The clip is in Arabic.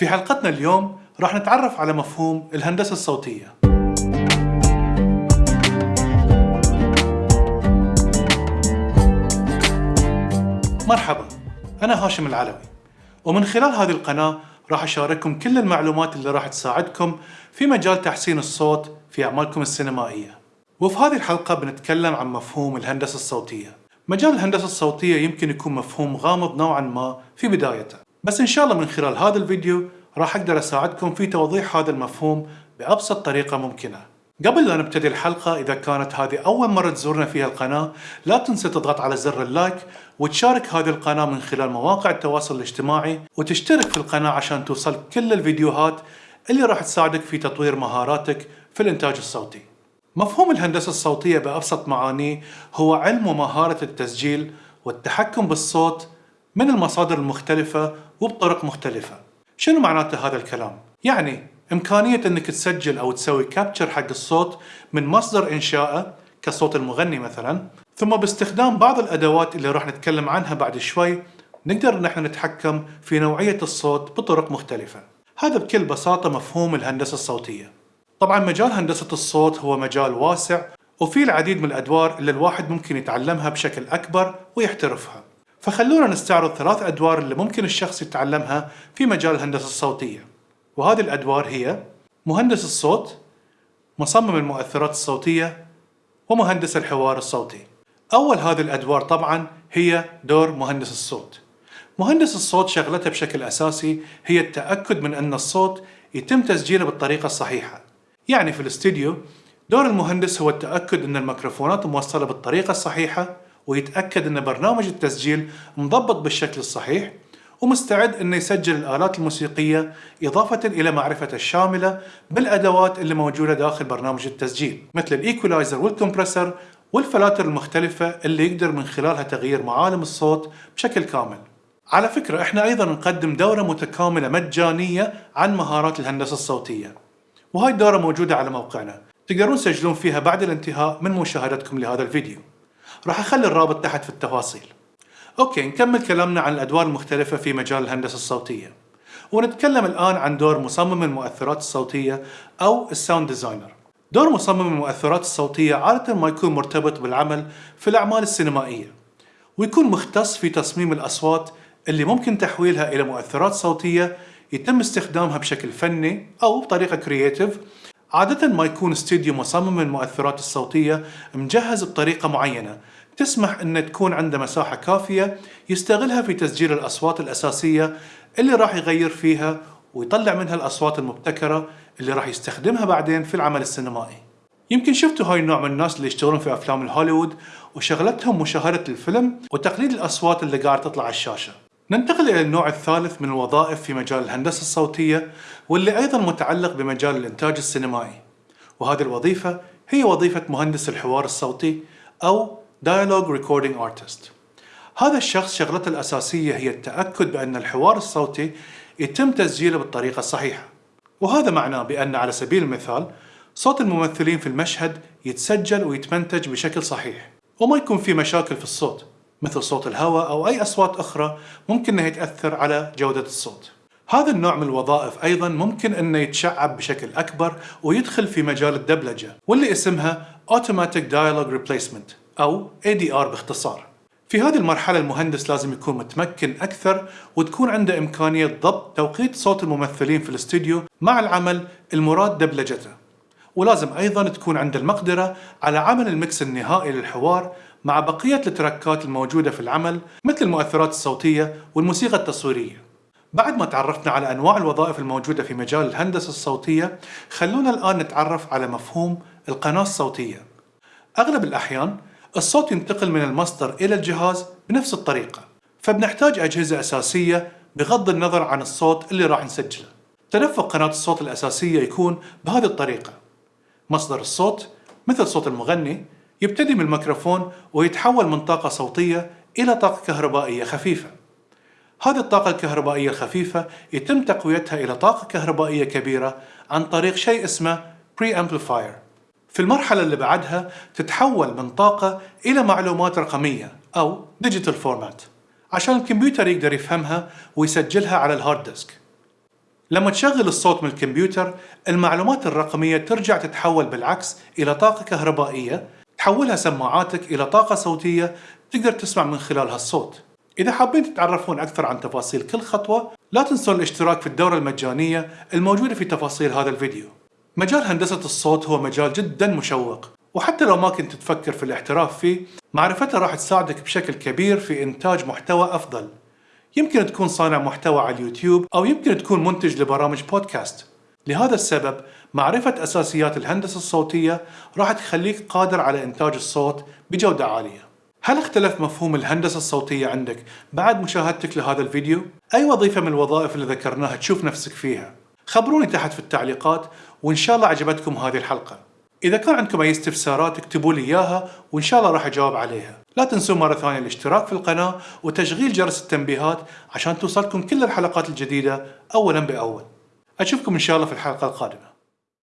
في حلقتنا اليوم راح نتعرف على مفهوم الهندسة الصوتية. مرحبا أنا هاشم العلوي ومن خلال هذه القناة راح أشارككم كل المعلومات اللي راح تساعدكم في مجال تحسين الصوت في أعمالكم السينمائية. وفي هذه الحلقة بنتكلم عن مفهوم الهندسة الصوتية. مجال الهندسة الصوتية يمكن يكون مفهوم غامض نوعا ما في بدايته. بس إن شاء الله من خلال هذا الفيديو راح أقدر أساعدكم في توضيح هذا المفهوم بأبسط طريقة ممكنة. قبل لا نبتدي الحلقة إذا كانت هذه أول مرة تزورنا فيها القناة لا تنسى تضغط على زر اللايك وتشارك هذه القناة من خلال مواقع التواصل الاجتماعي وتشترك في القناة عشان توصل كل الفيديوهات اللي راح تساعدك في تطوير مهاراتك في الإنتاج الصوتي. مفهوم الهندسة الصوتية بأبسط معانيه هو علم ومهارة التسجيل والتحكم بالصوت من المصادر المختلفة وبطرق مختلفة. شنو معناته هذا الكلام؟ يعني إمكانية أنك تسجل أو تسوي كابتشر حق الصوت من مصدر إنشائه كصوت المغني مثلا ثم باستخدام بعض الأدوات اللي راح نتكلم عنها بعد شوي نقدر نحن نتحكم في نوعية الصوت بطرق مختلفة. هذا بكل بساطة مفهوم الهندسة الصوتية. طبعا مجال هندسة الصوت هو مجال واسع وفيه العديد من الأدوار اللي الواحد ممكن يتعلمها بشكل أكبر ويحترفها. فخلونا نستعرض ثلاث أدوار اللي ممكن الشخص يتعلمها في مجال الهندسة الصوتية. وهذه الأدوار هي مهندس الصوت مصمم المؤثرات الصوتية ومهندس الحوار الصوتي. أول هذه الأدوار طبعا هي دور مهندس الصوت. مهندس الصوت شغلته بشكل أساسي هي التأكد من أن الصوت يتم تسجيله بالطريقة الصحيحة. يعني في الاستديو دور المهندس هو التأكد أن الميكروفونات موصلة بالطريقة الصحيحة ويتأكد أن برنامج التسجيل مضبط بالشكل الصحيح ومستعد أنه يسجل الآلات الموسيقية إضافة إلى معرفته الشاملة بالأدوات اللي موجودة داخل برنامج التسجيل مثل الإيكولايزر والكمبرسر والفلاتر المختلفة اللي يقدر من خلالها تغيير معالم الصوت بشكل كامل. على فكرة إحنا أيضا نقدم دورة متكاملة مجانية عن مهارات الهندسة الصوتية. وهاي الدورة موجودة على موقعنا. تقدرون تسجلون فيها بعد الانتهاء من مشاهدتكم لهذا الفيديو. راح أخلي الرابط تحت في التفاصيل. okay نكمل كلامنا عن الأدوار المختلفة في مجال الهندسة الصوتية. ونتكلم الآن عن دور مصمم المؤثرات الصوتية أو ال sound designer. دور مصمم المؤثرات الصوتية عادة ما يكون مرتبط بالعمل في الأعمال السينمائية ويكون مختص في تصميم الأصوات اللي ممكن تحويلها إلى مؤثرات صوتية يتم استخدامها بشكل فني أو بطريقة creative عادة ما يكون استديو مصمم المؤثرات الصوتية مجهز بطريقة معينة. تسمح أن تكون عنده مساحة كافية يستغلها في تسجيل الأصوات الأساسية اللي راح يغير فيها ويطلع منها الأصوات المبتكرة اللي راح يستخدمها بعدين في العمل السينمائي. يمكن شفتوا هاي النوع من الناس اللي يشتغلون في أفلام الهوليوود وشغلتهم مشاهدة الفيلم وتقليد الأصوات اللي قاعد تطلع على الشاشة. ننتقل إلى النوع الثالث من الوظائف في مجال الهندسة الصوتية واللي أيضا متعلق بمجال الإنتاج السينمائي. وهذه الوظيفة هي وظيفة مهندس الحوار الصوتي أو Dialogue Recording Artist. هذا الشخص شغلته الأساسية هي التأكد بأن الحوار الصوتي يتم تسجيله بالطريقة الصحيحة. وهذا معناه بأن على سبيل المثال صوت الممثلين في المشهد يتسجل ويتمنتج بشكل صحيح وما يكون في مشاكل في الصوت. مثل صوت الهواء أو أي أصوات أخرى ممكن أنها تأثر على جودة الصوت. هذا النوع من الوظائف أيضا ممكن أنه يتشعب بشكل أكبر ويدخل في مجال الدبلجة واللي اسمها Automatic Dialogue Replacement أو ADR باختصار. في هذه المرحلة المهندس لازم يكون متمكن أكثر وتكون عنده إمكانية ضبط توقيت صوت الممثلين في الاستوديو مع العمل المراد دبلجته. ولازم أيضا تكون عنده المقدرة على عمل المكس النهائي للحوار مع بقية التراكات الموجودة في العمل مثل المؤثرات الصوتية والموسيقى التصويرية. بعد ما تعرفنا على أنواع الوظائف الموجودة في مجال الهندسة الصوتية خلونا الآن نتعرف على مفهوم القناة الصوتية. أغلب الأحيان الصوت ينتقل من المصدر إلى الجهاز بنفس الطريقة فبنحتاج أجهزة أساسية بغض النظر عن الصوت اللي راح نسجله. تدفق قناة الصوت الأساسية يكون بهذه الطريقة. مصدر الصوت مثل صوت المغني يبتدي من الميكروفون ويتحول من طاقة صوتية إلى طاقة كهربائية خفيفة. هذه الطاقة الكهربائية الخفيفة يتم تقويتها إلى طاقة كهربائية كبيرة عن طريق شيء اسمه Preamplifier. في المرحلة اللي بعدها تتحول من طاقة إلى معلومات رقمية أو Digital Format عشان الكمبيوتر يقدر يفهمها ويسجلها على ال hard disk لما تشغل الصوت من الكمبيوتر المعلومات الرقمية ترجع تتحول بالعكس إلى طاقة كهربائية تحولها سماعاتك إلى طاقة صوتية تقدر تسمع من خلالها الصوت. إذا حابين تتعرفون أكثر عن تفاصيل كل خطوة لا تنسون الاشتراك في الدورة المجانية الموجودة في تفاصيل هذا الفيديو. مجال هندسة الصوت هو مجال جدا مشوق وحتى لو ما كنت تفكر في الاحتراف فيه معرفته راح تساعدك بشكل كبير في إنتاج محتوى أفضل. يمكن تكون صانع محتوى على اليوتيوب أو يمكن تكون منتج لبرامج بودكاست لهذا السبب معرفة أساسيات الهندسة الصوتية راح تخليك قادر على إنتاج الصوت بجودة عالية هل اختلف مفهوم الهندسة الصوتية عندك بعد مشاهدتك لهذا الفيديو؟ أي وظيفة من الوظائف اللي ذكرناها تشوف نفسك فيها؟ خبروني تحت في التعليقات وإن شاء الله عجبتكم هذه الحلقة إذا كان عندكم أي استفسارات اكتبوا لي إياها وإن شاء الله راح أجاوب عليها لا تنسوا مرة ثانية الاشتراك في القناة وتشغيل جرس التنبيهات عشان توصلكم كل الحلقات الجديدة أولا بأول أشوفكم إن شاء الله في الحلقة القادمة.